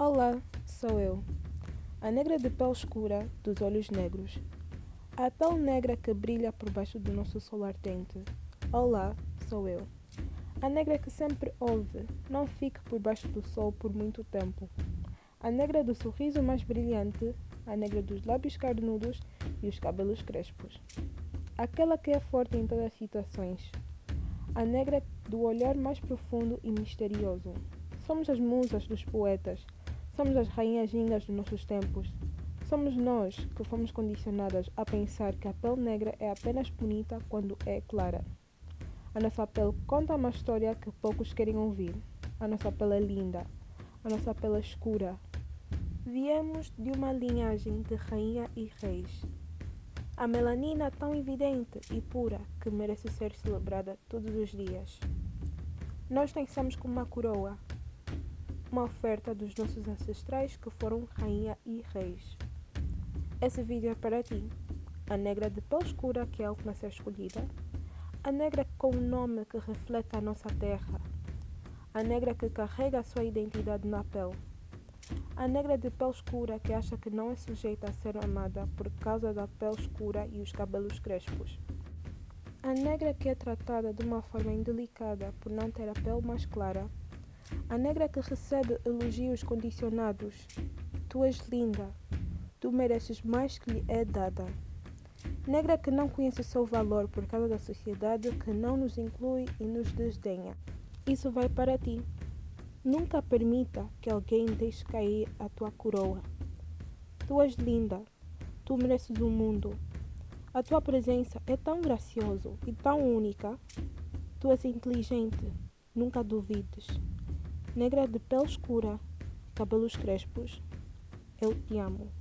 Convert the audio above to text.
Olá, sou eu, a negra de pele escura, dos olhos negros. A pele negra que brilha por baixo do nosso sol ardente. Olá, sou eu. A negra que sempre ouve, não fique por baixo do sol por muito tempo. A negra do sorriso mais brilhante, a negra dos lábios carnudos e os cabelos crespos. Aquela que é forte em todas as situações. A negra do olhar mais profundo e misterioso. Somos as musas dos poetas Somos as rainhas gingas dos nossos tempos. Somos nós que fomos condicionadas a pensar que a pele negra é apenas bonita quando é clara. A nossa pele conta uma história que poucos querem ouvir. A nossa pele é linda. A nossa pele é escura. Viemos de uma linhagem de rainha e reis. A melanina tão evidente e pura que merece ser celebrada todos os dias. Nós nascemos com uma coroa, uma oferta dos nossos ancestrais que foram rainha e reis. Esse vídeo é para ti, a negra de pele escura que é a última a ser escolhida, a negra com um nome que reflete a nossa terra, a negra que carrega a sua identidade na pele, a negra de pele escura que acha que não é sujeita a ser amada por causa da pele escura e os cabelos crespos. A negra que é tratada de uma forma indelicada por não ter a pele mais clara a negra que recebe elogios condicionados. Tu és linda. Tu mereces mais que lhe é dada. Negra que não conhece o seu valor por causa da sociedade que não nos inclui e nos desdenha. Isso vai para ti. Nunca permita que alguém deixe cair a tua coroa. Tu és linda. Tu mereces o mundo. A tua presença é tão graciosa e tão única. Tu és inteligente. Nunca duvides negra de pele escura, cabelos crespos. Eu te amo.